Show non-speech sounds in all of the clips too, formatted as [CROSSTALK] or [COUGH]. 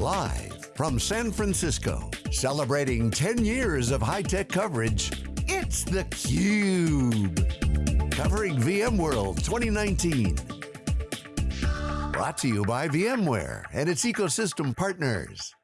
Live from San Francisco, celebrating 10 years of high-tech coverage, it's theCUBE. Covering VMworld 2019. Brought to you by VMware and its ecosystem partners.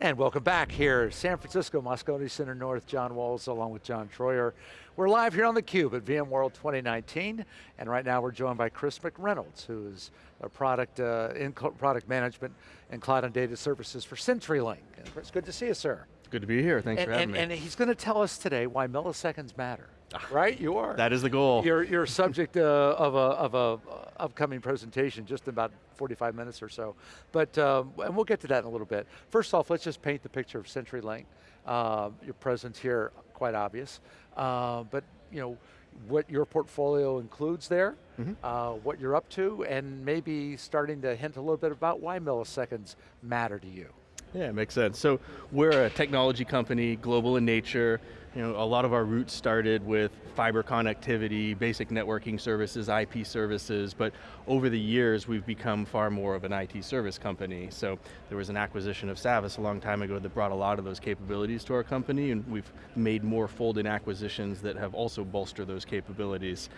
And welcome back here, San Francisco, Moscone Center North, John Walls along with John Troyer. We're live here on theCUBE at VMworld 2019, and right now we're joined by Chris McReynolds, who is a product, uh, in product management and cloud and data services for CenturyLink. Chris, good to see you, sir. Good to be here, thanks and, for having and, me. And he's going to tell us today why milliseconds matter. Right, you are. That is the goal. You're, you're a subject uh, of a, of a uh, upcoming presentation, just in about 45 minutes or so. But, um, and we'll get to that in a little bit. First off, let's just paint the picture of CenturyLink. Uh, your presence here, quite obvious. Uh, but, you know, what your portfolio includes there, mm -hmm. what you're up to, and maybe starting to hint a little bit about why milliseconds matter to you. Yeah, it makes sense. So we're a technology company, global in nature. You know, a lot of our roots started with fiber connectivity, basic networking services, IP services, but over the years we've become far more of an IT service company. So there was an acquisition of Savvis a long time ago that brought a lot of those capabilities to our company and we've made more fold-in acquisitions that have also bolstered those capabilities.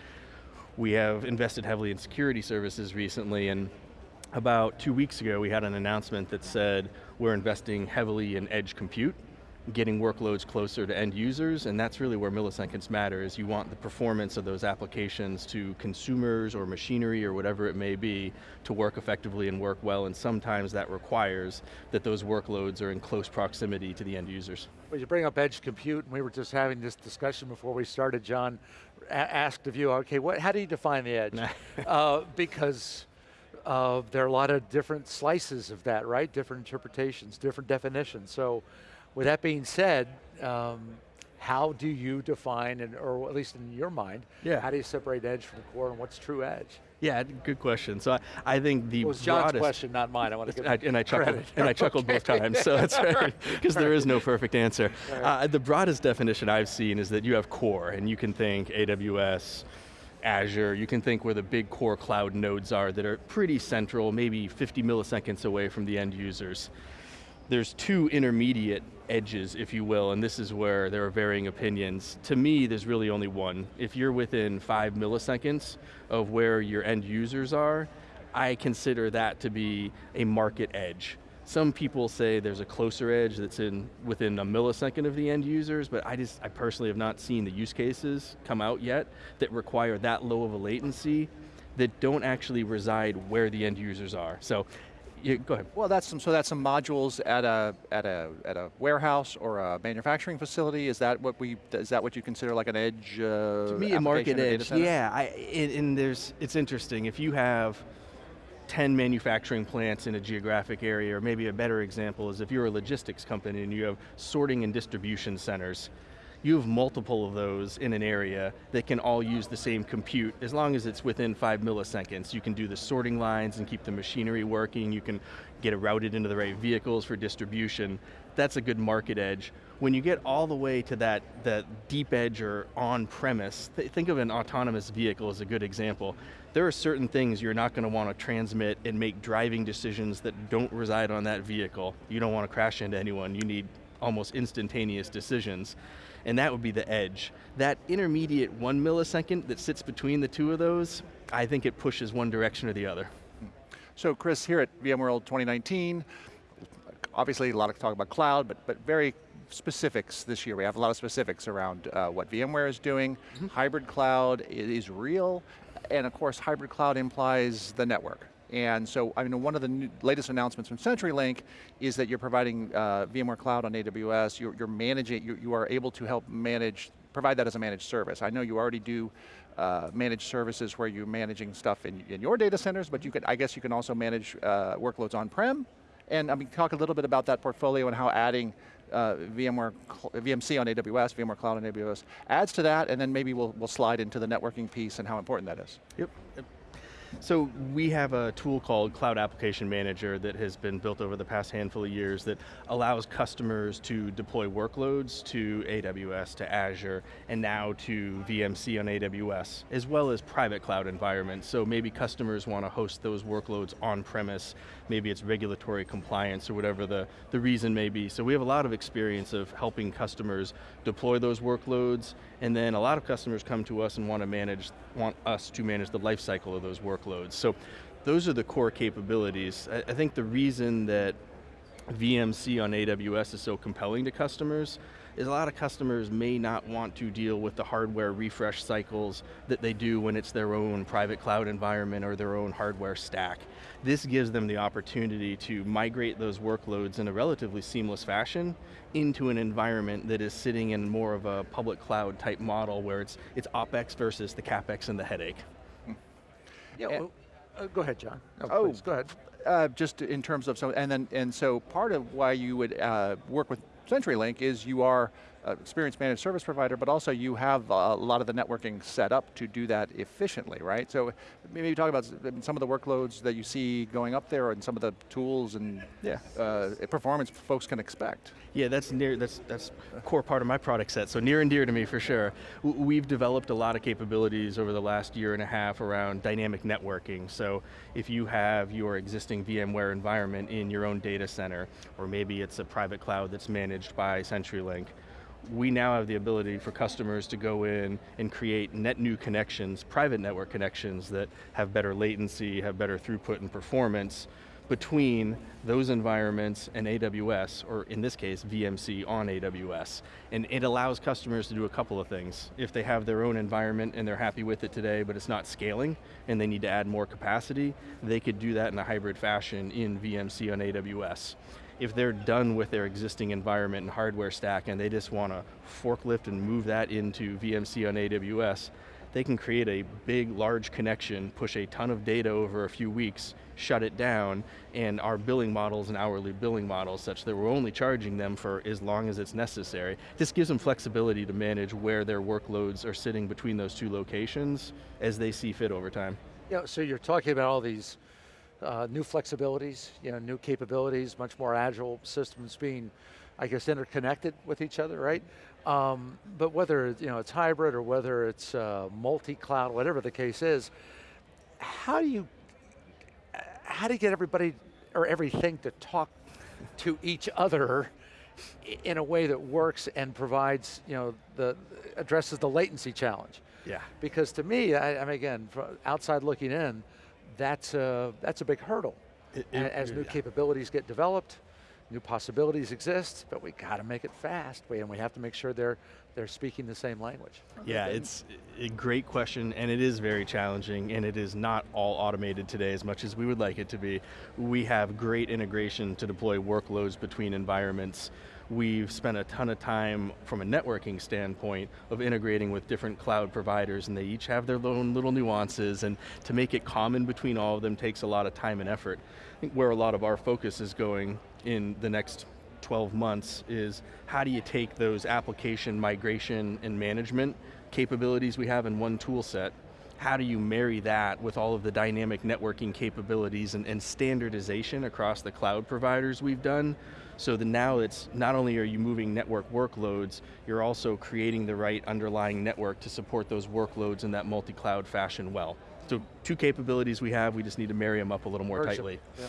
We have invested heavily in security services recently and about two weeks ago, we had an announcement that said we're investing heavily in edge compute, getting workloads closer to end users, and that's really where milliseconds matter, is you want the performance of those applications to consumers or machinery or whatever it may be to work effectively and work well, and sometimes that requires that those workloads are in close proximity to the end users. Well, you bring up edge compute, and we were just having this discussion before we started, John, asked of you, okay, what, how do you define the edge? [LAUGHS] uh, because uh, there are a lot of different slices of that, right? Different interpretations, different definitions. So with that being said, um, how do you define, and, or at least in your mind, yeah. how do you separate edge from core and what's true edge? Yeah, good question. So I, I think the it was John's question, not mine. I want to give [LAUGHS] and I chuckled, credit. and I chuckled [LAUGHS] okay. both times. So that's right, [LAUGHS] because there is no perfect answer. Right. Uh, the broadest definition I've seen is that you have core, and you can think AWS, Azure, you can think where the big core cloud nodes are that are pretty central, maybe 50 milliseconds away from the end users. There's two intermediate edges, if you will, and this is where there are varying opinions. To me, there's really only one. If you're within five milliseconds of where your end users are, I consider that to be a market edge. Some people say there's a closer edge that's in within a millisecond of the end users, but I just, I personally have not seen the use cases come out yet that require that low of a latency that don't actually reside where the end users are. So you, go ahead. Well, that's some, so that's some modules at a at a at a warehouse or a manufacturing facility. Is that what we is that what you consider like an edge? Uh, to me, a market edge. Yeah, I, and, and there's it's interesting if you have 10 manufacturing plants in a geographic area, or maybe a better example is if you're a logistics company and you have sorting and distribution centers, you have multiple of those in an area that can all use the same compute as long as it's within five milliseconds. You can do the sorting lines and keep the machinery working, you can get it routed into the right vehicles for distribution. That's a good market edge. When you get all the way to that, that deep edge or on-premise, th think of an autonomous vehicle as a good example there are certain things you're not going to want to transmit and make driving decisions that don't reside on that vehicle. You don't want to crash into anyone, you need almost instantaneous decisions. And that would be the edge. That intermediate one millisecond that sits between the two of those, I think it pushes one direction or the other. So Chris, here at VMworld 2019, obviously a lot of talk about cloud, but, but very specifics this year. We have a lot of specifics around uh, what VMware is doing. Mm -hmm. Hybrid cloud is real and of course hybrid cloud implies the network. And so, I mean, one of the new, latest announcements from CenturyLink is that you're providing uh, VMware Cloud on AWS, you're, you're managing, you, you, are able to help manage, provide that as a managed service. I know you already do uh, managed services where you're managing stuff in, in your data centers, but you could, I guess you can also manage uh, workloads on-prem. And I mean, talk a little bit about that portfolio and how adding uh, VMware, VMC on AWS, VMware Cloud on AWS, adds to that, and then maybe we'll, we'll slide into the networking piece and how important that is. Yep. So we have a tool called Cloud Application Manager that has been built over the past handful of years that allows customers to deploy workloads to AWS, to Azure, and now to VMC on AWS, as well as private cloud environments. So maybe customers want to host those workloads on premise, maybe it's regulatory compliance or whatever the, the reason may be. So we have a lot of experience of helping customers deploy those workloads, and then a lot of customers come to us and want to manage, want us to manage the life cycle of those workloads. So those are the core capabilities. I, I think the reason that VMC on AWS is so compelling to customers is a lot of customers may not want to deal with the hardware refresh cycles that they do when it's their own private cloud environment or their own hardware stack. This gives them the opportunity to migrate those workloads in a relatively seamless fashion into an environment that is sitting in more of a public cloud type model where it's, it's OpEx versus the CapEx and the headache. Yeah, well, uh, go ahead, John. Oh, oh go ahead. Uh, just in terms of, so, and then, and so part of why you would uh, work with CenturyLink is you are uh, experienced managed service provider, but also you have a lot of the networking set up to do that efficiently, right? So maybe talk about some of the workloads that you see going up there and some of the tools and yeah. uh, performance folks can expect. Yeah, that's near, that's, that's a core part of my product set, so near and dear to me for sure. We've developed a lot of capabilities over the last year and a half around dynamic networking. So if you have your existing VMware environment in your own data center, or maybe it's a private cloud that's managed by CenturyLink, we now have the ability for customers to go in and create net new connections, private network connections that have better latency, have better throughput and performance between those environments and AWS, or in this case, VMC on AWS. And it allows customers to do a couple of things. If they have their own environment and they're happy with it today, but it's not scaling, and they need to add more capacity, they could do that in a hybrid fashion in VMC on AWS if they're done with their existing environment and hardware stack and they just want to forklift and move that into VMC on AWS, they can create a big, large connection, push a ton of data over a few weeks, shut it down, and our billing models and hourly billing models such that we're only charging them for as long as it's necessary. This gives them flexibility to manage where their workloads are sitting between those two locations as they see fit over time. Yeah, so you're talking about all these uh, new flexibilities, you know, new capabilities, much more agile systems being, I guess, interconnected with each other, right? Um, but whether you know it's hybrid or whether it's uh, multi-cloud, whatever the case is, how do you how do you get everybody or everything to talk to each other in a way that works and provides, you know, the addresses the latency challenge? Yeah. Because to me, I, I mean, again, outside looking in, that's a, that's a big hurdle. It, it, As new yeah. capabilities get developed, new possibilities exist, but we got to make it fast, and we have to make sure they're, they're speaking the same language. Yeah, it's a great question, and it is very challenging, and it is not all automated today as much as we would like it to be. We have great integration to deploy workloads between environments, we've spent a ton of time from a networking standpoint of integrating with different cloud providers and they each have their own little nuances and to make it common between all of them takes a lot of time and effort. I think where a lot of our focus is going in the next 12 months is how do you take those application migration and management capabilities we have in one tool set how do you marry that with all of the dynamic networking capabilities and, and, standardization across the cloud providers we've done so that now it's, not only are you moving network workloads, you're also creating the right underlying network to support those workloads in that multi-cloud fashion well. So two capabilities we have, we just need to marry them up a little more tightly. Yeah.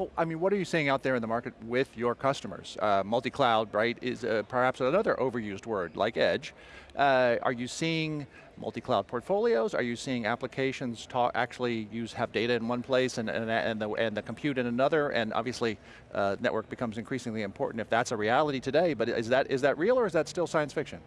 Well, I mean, what are you seeing out there in the market with your customers? Uh, multi-cloud, right, is uh, perhaps another overused word, like edge. Uh, are you seeing multi-cloud portfolios? Are you seeing applications talk, actually use have data in one place and, and, and, the, and the compute in another? And obviously, uh, network becomes increasingly important if that's a reality today, but is that, is that real or is that still science fiction?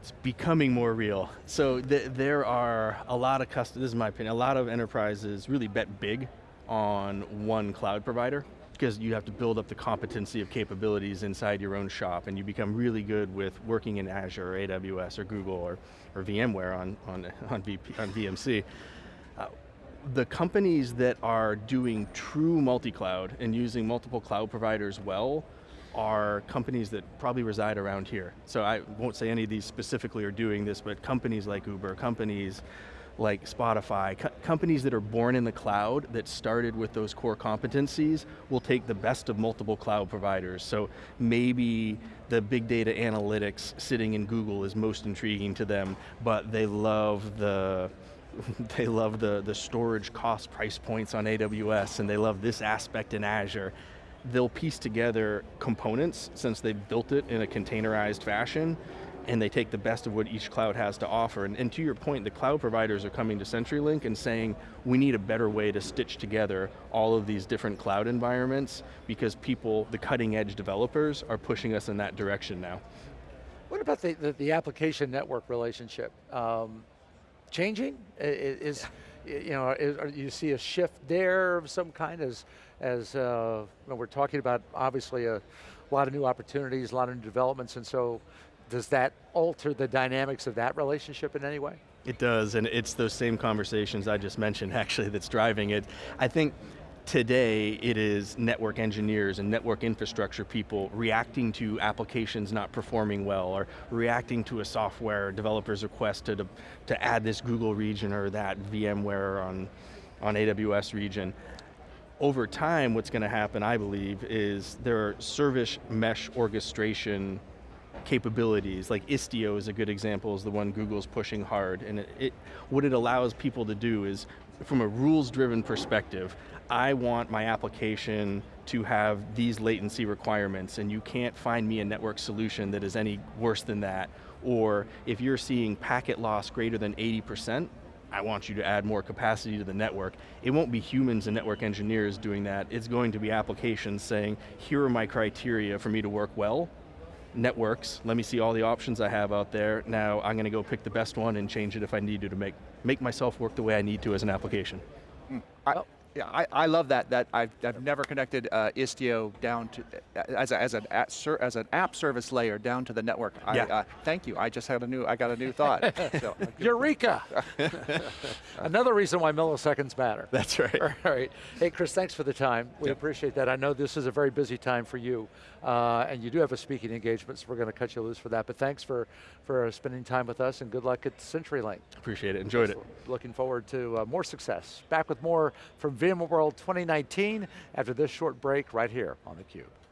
It's becoming more real. So th there are a lot of customers, this is my opinion, a lot of enterprises really bet big on one cloud provider because you have to build up the competency of capabilities inside your own shop and you become really good with working in Azure or AWS or Google or, or VMware on, on, on, VP, on VMC. Uh, the companies that are doing true multi-cloud and using multiple cloud providers well are companies that probably reside around here. So I won't say any of these specifically are doing this, but companies like Uber, companies like Spotify, co companies that are born in the cloud that started with those core competencies will take the best of multiple cloud providers. So maybe the big data analytics sitting in Google is most intriguing to them, but they love the [LAUGHS] they love the, the storage cost price points on AWS and they love this aspect in Azure. They'll piece together components since they've built it in a containerized fashion and they take the best of what each cloud has to offer. And, and, to your point, the cloud providers are coming to CenturyLink and saying, we need a better way to stitch together all of these different cloud environments because people, the cutting edge developers, are pushing us in that direction now. What about the, the, the application network relationship? Um, changing? Is, you know, is, you see a shift there of some kind as, as uh, we're talking about obviously a lot of new opportunities, a lot of new developments, and so does that alter the dynamics of that relationship in any way? It does, and it's those same conversations I just mentioned [LAUGHS] actually that's driving it. I think today it is network engineers and network infrastructure people reacting to applications not performing well or reacting to a software developer's request to, to add this Google region or that VMware on, on AWS region. Over time, what's going to happen, I believe, is there are service mesh orchestration capabilities, like Istio is a good example, is the one Google's pushing hard, and it, it, what it allows people to do is, from a rules-driven perspective, I want my application to have these latency requirements, and you can't find me a network solution that is any worse than that, or if you're seeing packet loss greater than 80%, I want you to add more capacity to the network. It won't be humans and network engineers doing that, it's going to be applications saying, here are my criteria for me to work well, networks, let me see all the options I have out there, now I'm going to go pick the best one and change it if I need to to make, make myself work the way I need to as an application. Mm. I, yeah, I, I love that. That I've, I've never connected uh, Istio down to as a, as an as an app service layer down to the network. Yeah. I, uh, thank you. I just had a new. I got a new thought. [LAUGHS] so. Eureka! [LAUGHS] Another reason why milliseconds matter. That's right. [LAUGHS] All right. Hey, Chris, thanks for the time. We yep. appreciate that. I know this is a very busy time for you, uh, and you do have a speaking engagement, so we're going to cut you loose for that. But thanks for for spending time with us, and good luck at CenturyLink. Appreciate it. Enjoyed it. Looking forward to uh, more success. Back with more from VMworld 2019 after this short break right here on theCUBE.